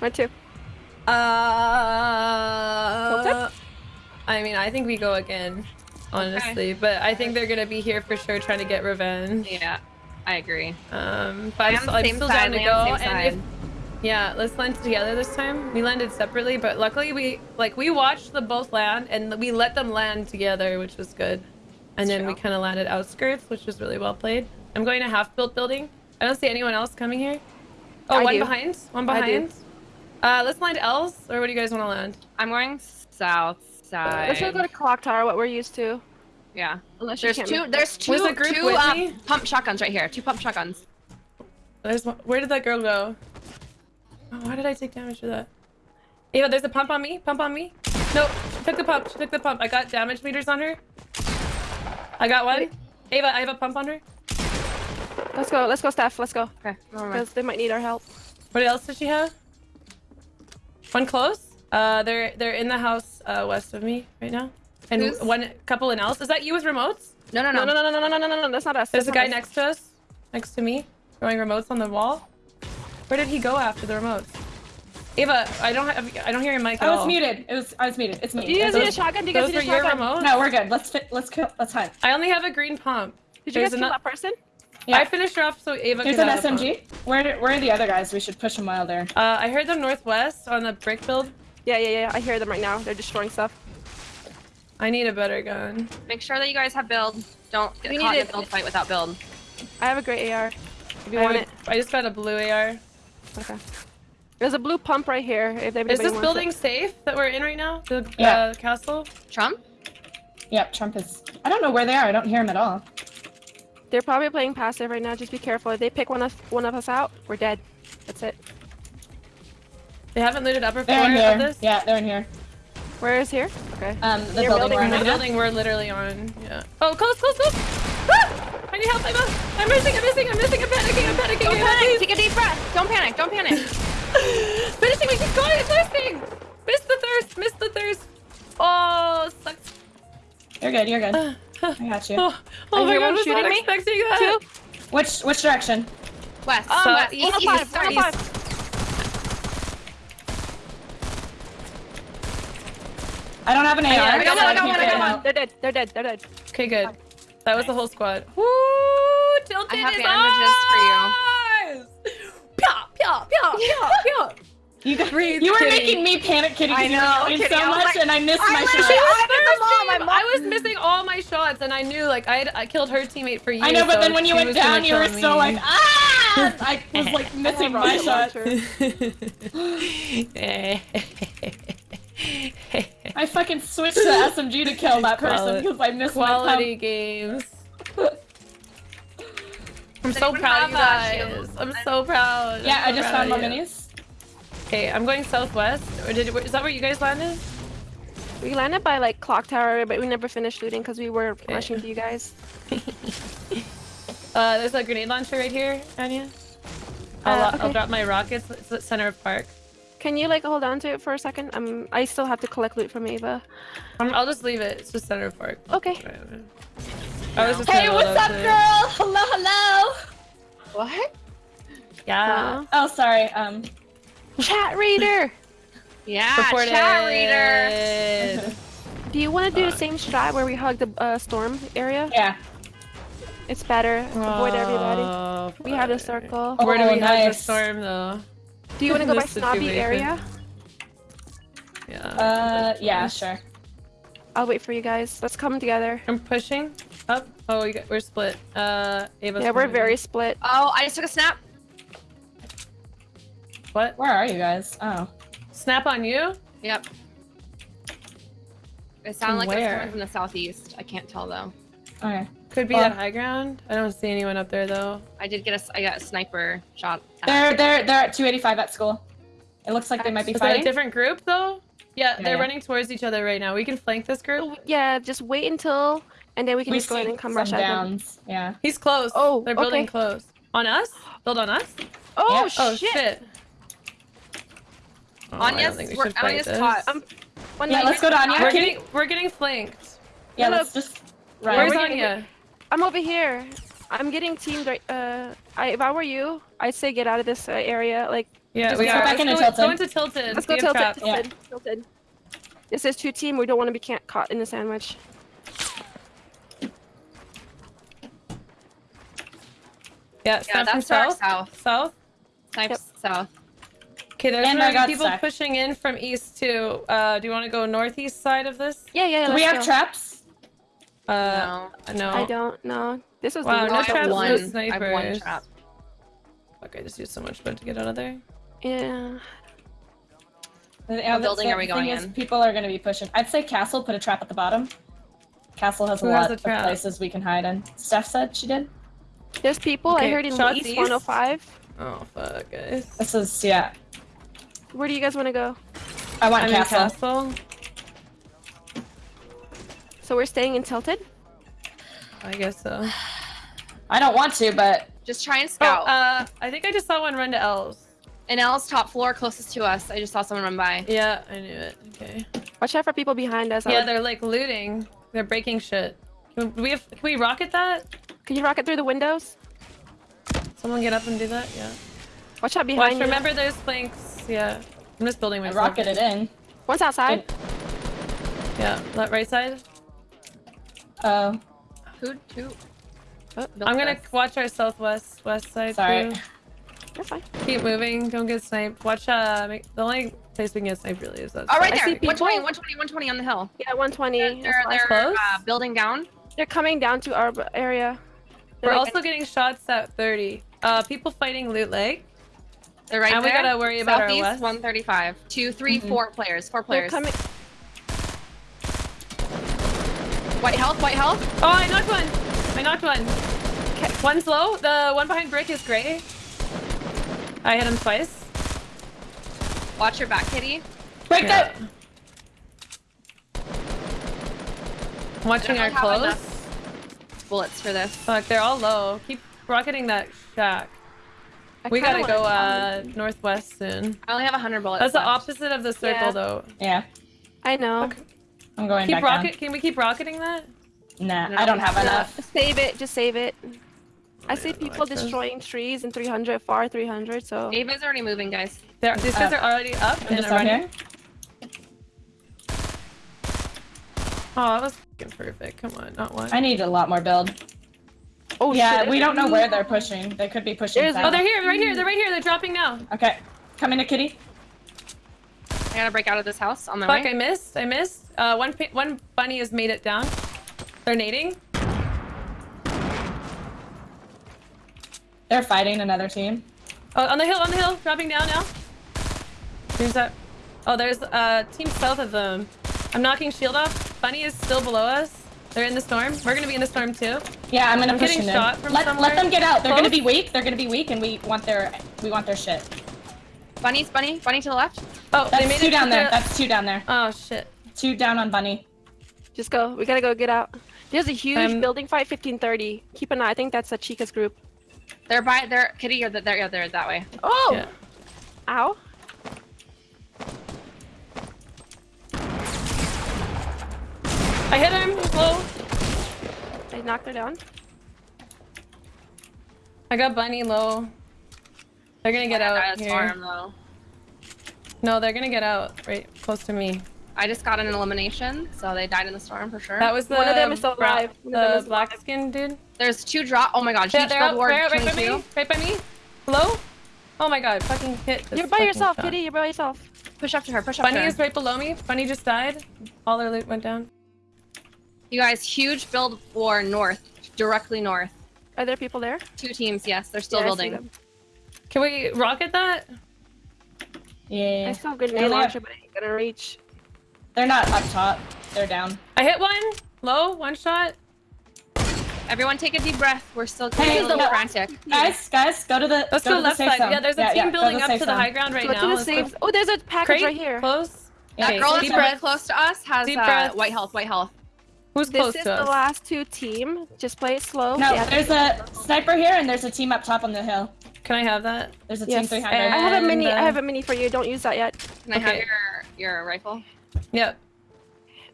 Where to? Uh, I mean, I think we go again, honestly. But I think they're gonna be here for sure, trying to get revenge. Yeah, I agree. Um, but I'm, I'm still side, down to go. And if yeah, let's land together this time. We landed separately, but luckily we like we watched them both land and we let them land together, which was good. And then we kind of landed outskirts, which was really well played. I'm going to half built building. I don't see anyone else coming here. Oh, I one do. behind. One behind. Uh, let's land L's, or what do you guys want to land? I'm going south side. Let's just go to clock tower. What we're used to. Yeah. Unless There's can't two. There's two. The group two uh, pump shotguns right here. Two pump shotguns. There's one. Where did that girl go? Oh, why did I take damage for that? Ava, there's a pump on me. Pump on me. No, she took the pump. She took the pump. I got damage meters on her. I got one. Ava, I have a pump on her. Let's go. Let's go, Steph. Let's go. Okay. Never. Because they might need our help. What else does she have? One close. Uh, they're they're in the house uh, west of me right now, and Who's- one couple in else. Is that you with remotes? No, no, No, no. no, no, no, no, no, no, no, no. That's not us. There's a guy us. next to us, next to me, throwing remotes on the wall. Where did he go after the remotes? Ava, I don't have, I don't hear your mic at I was all. muted. It was I was muted. It's me. Do you guys It's- need a shotgun? Do you guys need were a your shotgun? remotes. No, we're good. Let's fit. Let's kill. Let's hunt. I only have a green pump. Did you There's guys kill that person? Yeah. I finished her off so Ava There's could an have a pump. SMG. Where where are the other guys? We should push them while they're. Uh, I heard them northwest on the brick build. Yeah, yeah, yeah. I hear them right now. They're destroying stuff. I need a better gun. Make sure that you guys have build. Don't get We caught need in a build fight without build. I have a great AR. If you I, want would- it. I just got a blue AR. Okay. There's a blue pump right here. If Is this building It. safe that we're in right now? The Yeah. uh, castle? Trump? Yep, Trump is. I don't know where they are. I don't hear them at all. They're probably playing passive right now. Just be careful. If they pick one of one of us out, we're dead. That's it. They haven't looted upper They're floor in of here. this? Yeah, they're in here. Where is here? Okay. Um, the Your building, building we're in The building we're literally on. Yeah. Oh, close, close, close! Ah! I need help, Ava! I'm missing, I'm missing, I'm missing, I'm panicking, I'm panicking, Don't Ava, panic. please! Take a deep breath. Don't panic. Don't panic. Finishing, we keep going, it's thirsting! Missed the thirst, missed the thirst! Oh, sucks. You're good. You're good. I got you. Oh, oh my god, I was not shooting me. expecting that! Which which direction? West. Um, west. East. 105, East. Sorry. 105. I don't have an AR. yeah, I got one, I got one, I got one. They're dead. They're dead. They're dead. Okay, good. That was the whole squad. Woo! Tilted I have is bandages for you. ours! Pya, pya, pya, pya, pya. You, got, Breathe, you were kitty. making me panic, kitty. 'cause I you were know, yelling kitty, so I was much, like- and I missed I my was shot. like, was I did the mom, my mom- I was missing all my shots, and I knew like I had I killed her teammate for you. I know, but so then when you went down, you were kill so like, ah! I was like missing my rocket shot. I fucking switched to SMG to kill that person because I missed Quality games. I'm so proud of you guys. I'm so proud. Yeah, I'm I just proud found my minis. Okay, I'm going southwest. Or did is that where you guys landed? We landed by like clock tower, but we never finished looting because we were rushing to you guys. Uh, there's a grenade launcher right here, Anya. I'll, Uh, I'll drop my rockets. It's the center of park. Can you like hold on to it for a second? Um, I still have to collect loot from Ava. I'm, I'll just leave it. It's just center of park. Okay. I was just Hey, what's up, to it. girl? Hello, hello. What? Yeah. Uh, Oh, sorry. Um, chat reader. Yeah. Reported. Chat reader. Do you want to do the same strat where we hug the uh, storm area? yeah. It's better. Avoid everybody. Oh, We have a fuck. circle. Oh, Where do we have the storm though? Do you want to go by snobby situation. area? Yeah. Uh, yeah, sure. I'll wait for you guys. Let's come together. I'm pushing up. Oh, we got, we're split. Uh, Ava's Yeah, we're very split. Oh, I just took a snap. What? Where are you guys? Oh. Snap on you? Yep. It sounded like it was coming from the southeast. I can't tell though. Okay. Could be Well- that high ground. I don't see anyone up there though. I did get a, s- I got a sniper shot. at- They're they're they're at 285 at school. It looks like they might be Is that a different group though? Yeah, Yeah, they're yeah. running towards each other right now. We can flank this group. Oh, Yeah, just wait until, and then we can we just go ahead and come some rush at them. downs. Yeah. He's close. Oh, they're building okay. close. On us? Build on us? Oh, Yeah. Oh shit! Shit. Oh, I don't Anya's, think we we're- fight Anya's this. caught. Um, Yeah, let's go to Anya. We're getting we're getting flanked. Yeah, No, no. let's just Right. Where's we're getting- Anya? I'm over here. I'm getting teamed right. Uh, I, if I were you, I'd say get out of this uh, area. Like, Yeah, we go are. back Let's into go, Tilted. go into tilted. Let's go We have tilted. traps. Tilted. tilted. This is two team. We don't want to be ca- caught in the sandwich. Yeah, Yeah, that's south. south. South. Snipes south. Okay, there's And I got people stuck. pushing in from east too. Uh, do you want to go northeast side of this? Yeah, yeah. Do let's we have go. traps? Uh, no. I don't know. This was Wow, the no I worst have traps, no one. I have one trap. Fuck, I just used so much wood to get out of there. Yeah. Yeah, What the building thing- are we thing going is in? People are going to be pushing. I'd say castle. Put a trap at the bottom. Castle has a Who has lot a of places we can hide in. Steph said she did. There's people Okay, I heard in shots East east? 105. Oh fuck, guys. This is yeah. Where do you guys want to go? I want I'm in castle. castle. So we're staying in Tilted? I guess so. I don't want to, but Just try and Oh, scout. uh, I think I just saw one run to L's. In L's top floor, closest to us. I just saw someone run by. Yeah, I knew it. Okay. Watch out for people behind us. I Yeah, would- they're like looting. They're breaking shit. Can we have? Can we rocket that? Can you rocket through the windows? Someone get up and do that. Yeah. Watch out behind Watch. you. Remember, those planks. Yeah. I'm just building my myself. rocketed in. One's outside. Yeah. Left, right side. Oh, Who? Who? Oh, I'm gonna this. watch our southwest west side Sorry. too. You're fine. Keep moving. Don't get sniped. Watch. Uh, make, the only place we can get sniped really is that. Oh, right I there. see 120, 120, 120 on the hill. Yeah, 120. They're, they're, they're close? uh, building down. They're coming down to our area. They're We're like- also getting shots at 30. Uh, people fighting Loot Lake. They're right And we gotta worry about our west. 135. Two, three, Mhm. four players. Four they're players. coming. White health, white health. Oh, I knocked one. I knocked one. One's low. The one behind brick is gray. I hit him twice. Watch your back, kitty. break Yeah. that. Watching our don't have close. enough bullets for this. Fuck, they're all low. Keep rocketing that shack. I We gotta go wanna uh northwest soon. I only have 100 bullets. That's the opposite of the circle Yeah. though. Yeah, I know. Okay. I'm going Keep back rocket. Can we keep rocketing that? Nah, No, I don't have have enough. Save it. Just save it. I see yeah, no people access. destroying trees in 300, far 300, so. Ava's already moving, guys. They're, these guys Uh, are already up I'm and just running. here. Oh, that was perfect. Come on, not one. I need a lot more build. Oh, yeah, shit. we don't know where they're pushing. They could be pushing. There's- south. Oh, they're here, right here, they're right here. They're dropping now. Okay, come into kitty. I gotta break out of this house on my Fuck, way. I missed. I missed. Uh, one one bunny has made it down. They're nading. They're fighting another team. Oh, on the hill, on the hill, dropping down now. Who's that? Oh, there's uh team south of them. I'm knocking shield off. Bunny is still below us. They're in the storm. We're gonna be in the storm too. Yeah, I'm gonna I'm push getting them shot in. from Let, somewhere. let them get out. They're gonna be weak. They're gonna be weak, and we want their we want their shit. Bunny's bunny, bunny to the left. Oh, That's they made two it down there. the- That's two down there. Oh shit. Two down on bunny. Just go. We gotta go get out. There's a huge Um, building fight, 1530. Keep an eye. I think that's a Chica's group. They're by, they're, kitty, or they're, yeah, they're that way. Oh! Yeah. Ow. I hit him. He's low. I knocked her down. I got bunny low. They're gonna get I out got a here. storm, though. No, they're gonna get out right close to me. I just got an elimination, so they died in the storm for sure. That was the One of them is still alive. One the is black alive. skin dude. There's two drop. Oh my god, Yeah, huge they're out, billboard. right, right by me. Right by me. Hello? Oh my god, fucking hit. this You're by yourself, shot. Kitty. You're by yourself. Push up to her. Push up Bunny to her. is right below me. Bunny just died. All their loot went down. You guys, huge build war north, directly north. Are there people there? Two teams, yes, they're still Yeah, building. Can we rocket that? Yeah. I still have good Yeah, they launcher, have- but I ain't gonna reach. They're not up top. They're down. I hit one. Low. One shot. Everyone take a deep breath. We're still Hey, a little no. frantic. Guys, guys, go to the. Let's go, go, to the left side. zone. Yeah, there's a Yeah, team yeah, building the up safe to the zone. high ground right Go now. to the Let's go. Oh, there's a package Crate, right here. Close. That girl that's deep really breath. close to us has Deep uh, breath. white health, white health. Who's This close is to the us? last two team. Just play it slow. No, Yeah. there's a sniper here, and there's a team up top on the hill. Can I have that? There's a team Yes. 300. I have a And, mini. I uh, have a mini for you. Don't use that yet. Can I have your your rifle? Yep.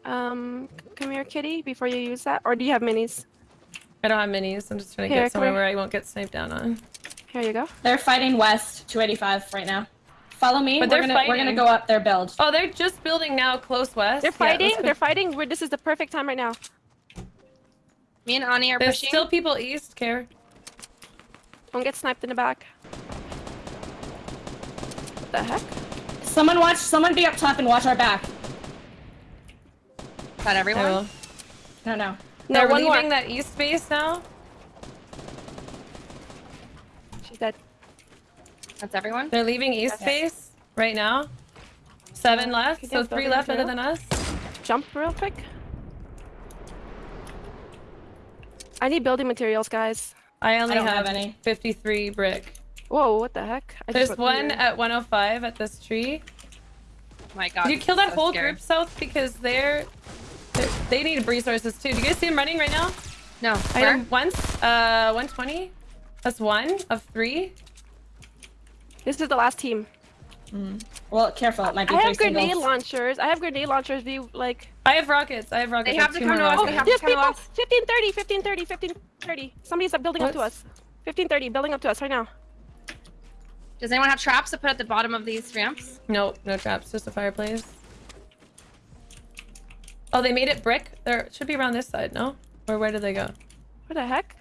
Um, come here, Kitty. Before you use that, or do you have minis? I don't have minis. I'm just trying to Here, get somewhere where I won't get sniped down on. Here you go. They're fighting west, 285 right now. Follow me. But we're they're gonna we're gonna go up their build. Oh, they're just building now, close west. They're fighting. let's they're fighting. We're, this is the perfect time right now. Me and Ani are There's pushing. still people east, care. Don't get sniped in the back. What the heck? Someone watch. Someone be up top and watch our back. Not everyone? No, no. No, They're one more. leaving that east base now. She's dead. That's everyone? They're leaving east base right now. Seven left, so three left it other than us. Jump real quick. I need building materials, guys. I only I don't have, have any. 53 brick. Whoa, what the heck? I There's went one through. at 105 at this tree. Oh my god. Did you kill that so whole scary. group south because they're, they're they need resources too. Do you guys see them running right now? No. I Where? hit him once. Uh, 120. That's one of three. This is the last team. Mm. Well, careful. It might be I three have grenade singles. launchers. I have grenade launchers. Do you like? I have rockets. I have rockets. They I have to come to us. rockets. They have There's to come people. to us. 1530, 1530, 1530. Somebody's up building up to us. 1530, building up to us right now. Does anyone have traps to put at the bottom of these ramps? Nope, no traps, just a fireplace. Oh, they made it brick? There should be around this side, no? Or where did they go? What the heck?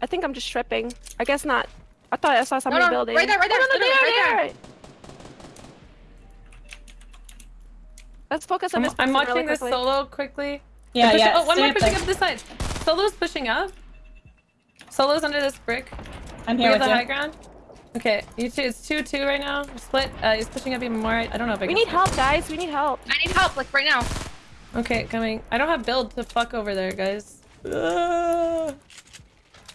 I think I'm just tripping. I guess not. I thought I saw somebody no, building. right there, right there, Oh, no, no, literally there, right there. Let's focus on I'm, this. I'm person watching really this solo quickly. Yeah, pushing- yeah. Oh, one more pushing up this side. Solo's pushing up. Solo's under this brick. I'm We here have with the high ground. Okay, you two, it's 2-2 right now. Split. Uh, he's pushing up even more. I don't know if I can. We can. need help, guys. We need help. I need help, like right now. Okay, coming. I don't have build to fuck over there, guys. Ugh.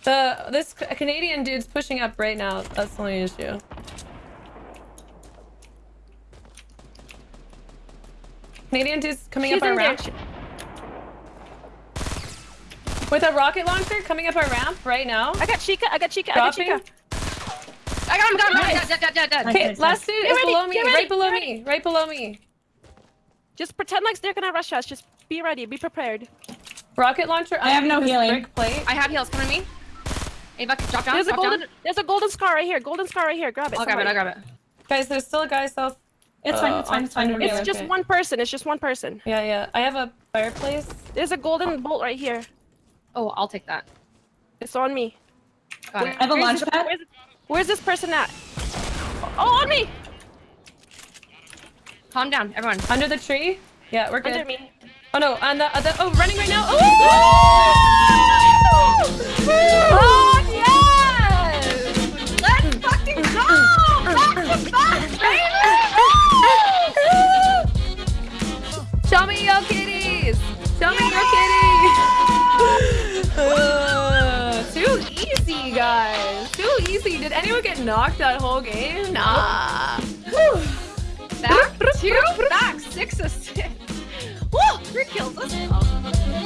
The this Canadian dude's pushing up right now. That's the only issue. Canadian dude's coming She's up our in there. ramp with a rocket launcher coming up our ramp right now. I got Chica. I got Chica. I got Dropping. Chica. I got him, got him, Nice. dead, dead, dead, dead. Nice. Okay, last dude Get is ready, below me, get ready, right below me, right below me. Just pretend like they're gonna rush us. Just be ready. Be prepared. Rocket launcher. I have no healing. Brick plate. I have heals, come to me. Ava, drop down, There's a golden. down. There's a golden scar right here. Golden scar right here. Grab it. I'll grab it. I'll grab it. Guys, there's still a guy south. It's uh, fine. It's fine. It's fine. It's just Okay. one person. It's just one person. Yeah, yeah. I have a fireplace. There's a golden bolt right here. Oh, I'll take that. It's on me. Got it. I have a Where's launch pad. Where's, where's this person at? Oh, on me! Calm down, everyone. Under the tree? Yeah, we're good. Under me. Oh no, on the other. Oh, running right now. Oh, Oh, yes! Show me your kitties. Show me your kitties. Uh, too easy, guys. Too easy. Did anyone get knocked that whole game? Nah. Back, two, back, six assists. Woo! Three kills. Let's go.